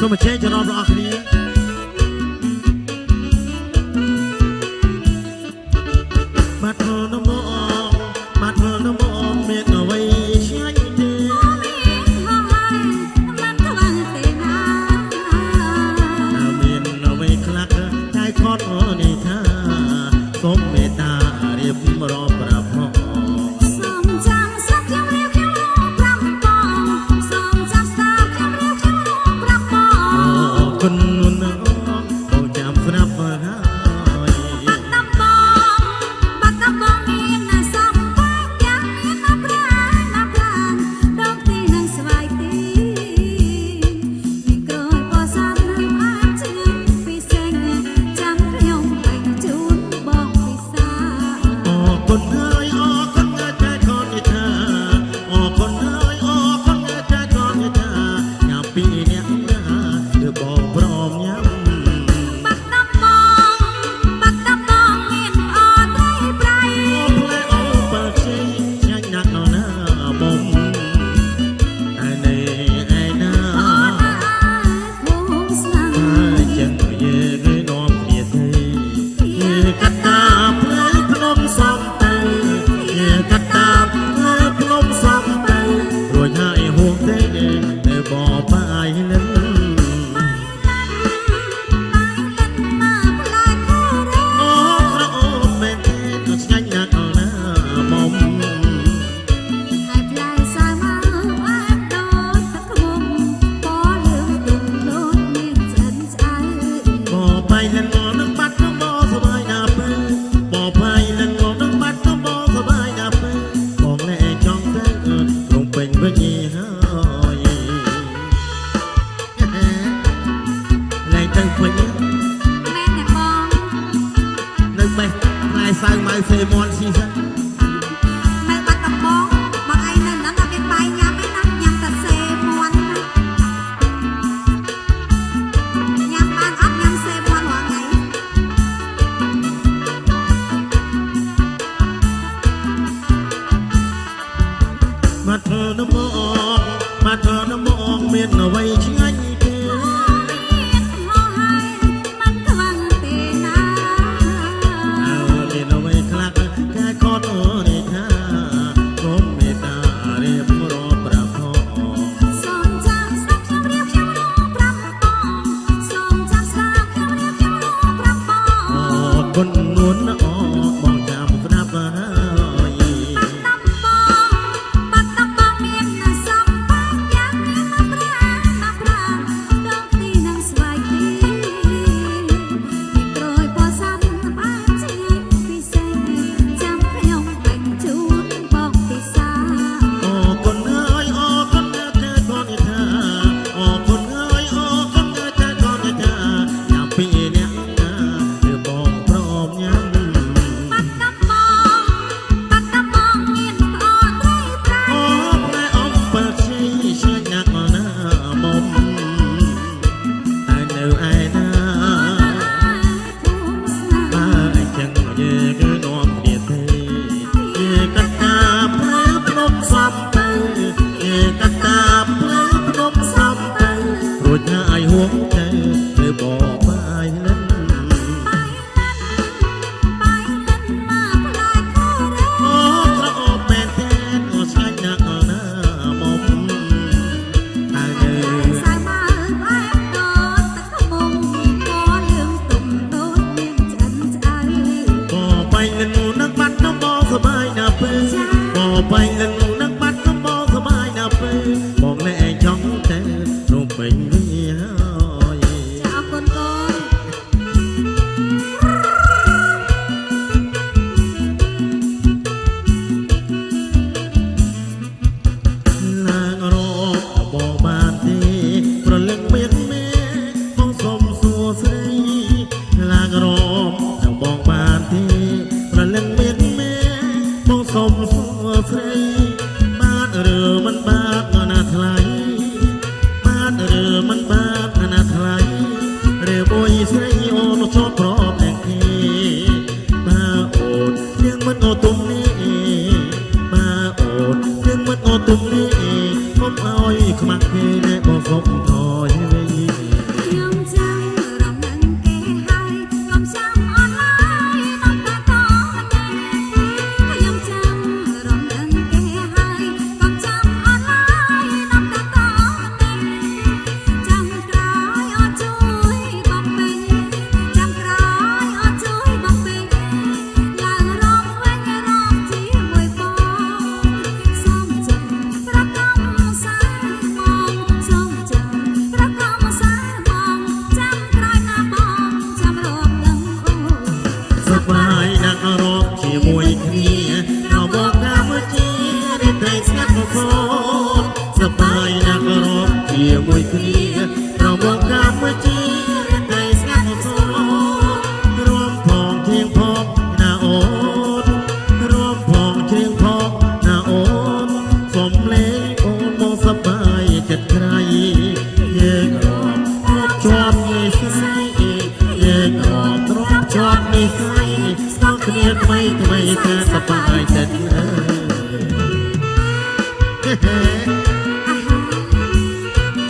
សូមអញ្ជើញចំណងបងប្អូនគ្នាបាត់ធ្វើនំមកបាត់ធ្វើនំមកមានអ្វីឆ្ងាញ់ទេមានអ្វីខ្លះតែខត់នេះថាសូមមេត្តារៀបរាប់ប្រា ទៅវិញមែនទេបងនៅបេះផ្លែសៅម៉ៅសេមន់ស៊ីសិនម៉ែបាត់ដំបងបងឯងនៅនឹងអត់មានបាយញ៉ាំទេណាញ៉ាំតែសេមន់ណាញ៉ាំបានអត់ញ៉ាំសេមន់រាល់ថ្ងៃបាត់ធ្វើដំបងបាត់ធ្វើដំបងមានអ្វី ឲ្យខ្មាក់គេណែបងសុកថ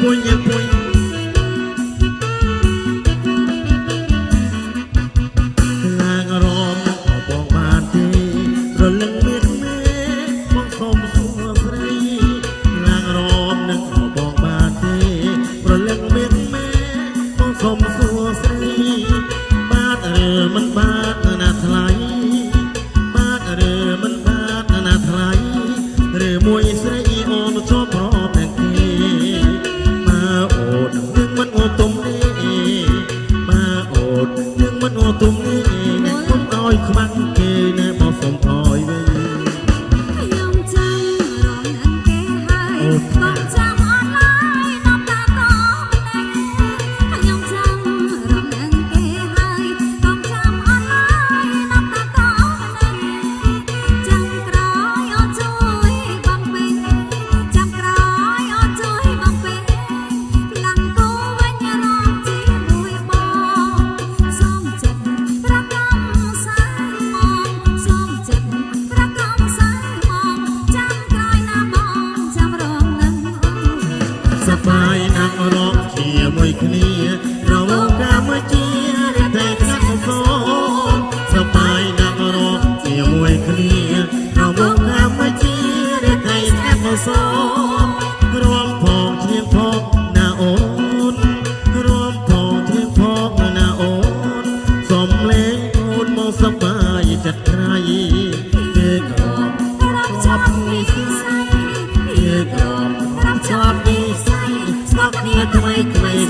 muñeco. សប្បាយណាស់រកជាមួយគ្នា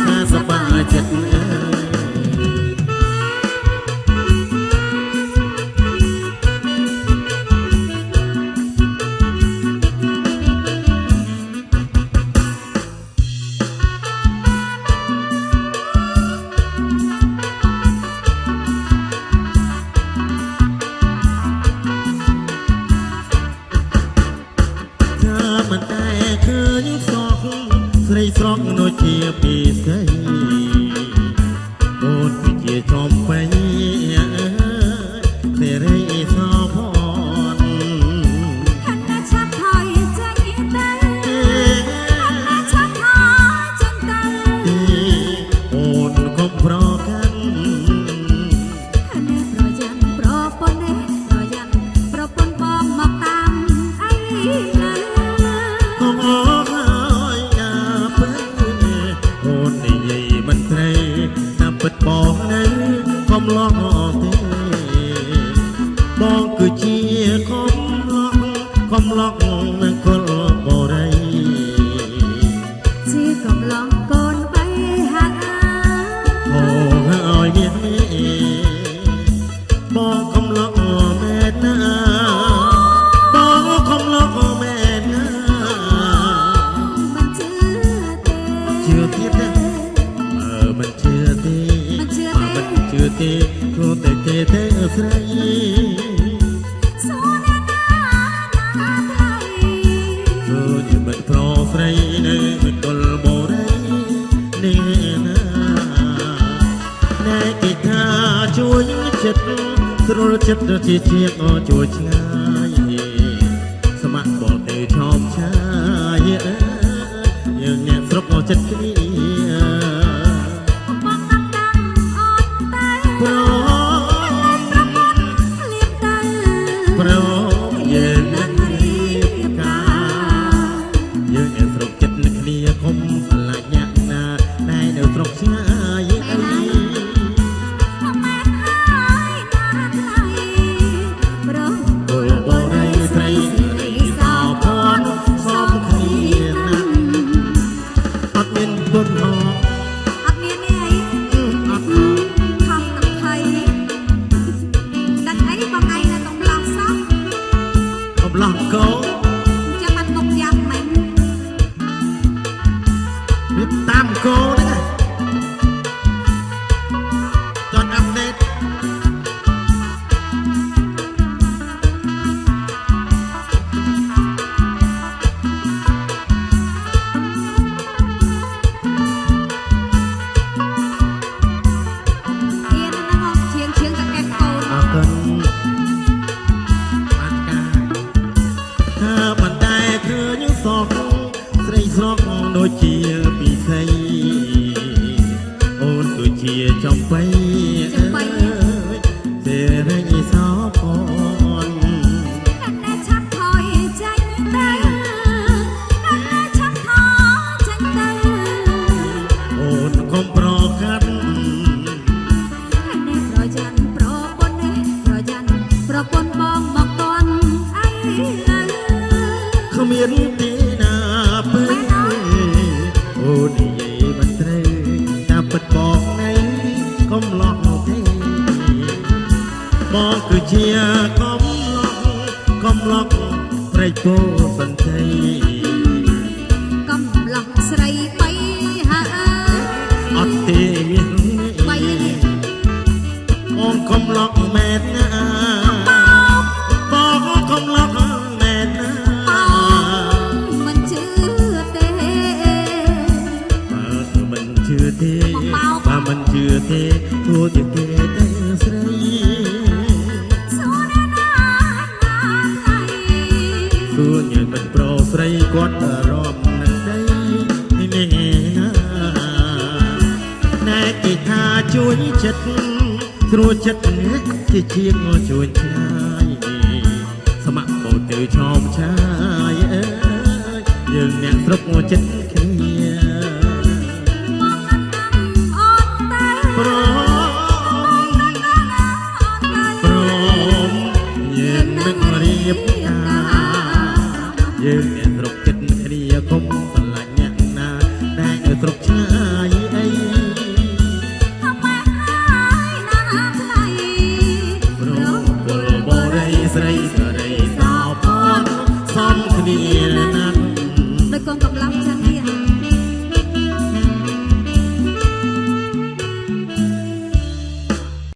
ថាសប្បាយចិត្ត កំឡុកនឹងគល់បរិយជាកំឡុកកូនបីហាត់អូហើយមានបងកំឡុកមែនណាបងកំឡុកមែនណាមិនជឿទេជឿទៀតណាអើមិនជឿទេមិនជឿទេគ្រាន់តែគេទេស្រី ជួយចិត្តស្រួលចិត្តជាជាងជួយឆ្ងាយស្ម័គ្របងទេឆោមឆាយយើងអ្នកស្រុកចិត្តគ្នា ពីស្រីអូនដូចជាចំបៃទេរីសោផនតែឆាប់ថយចាញ់ទៅតែឆាប់ថយចាញ់ទៅអូនកុំប្រកាត់តែប្រយ័ត្នប្រពន្ធប្រយ័ត្នប្រពន្ធបងមកតន់អីលើគ្មាន ព្រៃពោសន្តិកំឡោះស្រីបីហើអត់ទេមានបីនេះអូនកំឡោះមែនណា ថាជួយចិត្តស្រួលចិត្តជាជាងជួយឆ្ងាយស្ម័គ្រមកទៅឆោមឆាយអើយយើងអ្នកស្រុកចិត្តគ្នាមកណាំអូនទៅព្រមអូនទៅព្រមយើងនឹងរៀបការយើងអ្នកស្រុកចិត្តគ្នាគុំស្រឡាញ់អ្នកណាដែលនៅស្រុកឆ្ងាយ